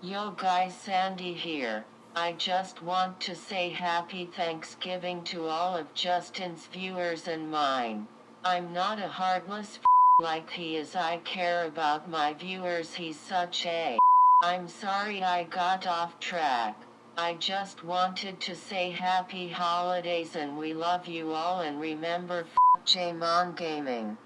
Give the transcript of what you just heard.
Yo guys Sandy here. I just want to say happy Thanksgiving to all of Justin's viewers and mine. I'm not a heartless like he is I care about my viewers he's such a I'm sorry I got off track. I just wanted to say happy holidays and we love you all and remember f- Jamon Gaming.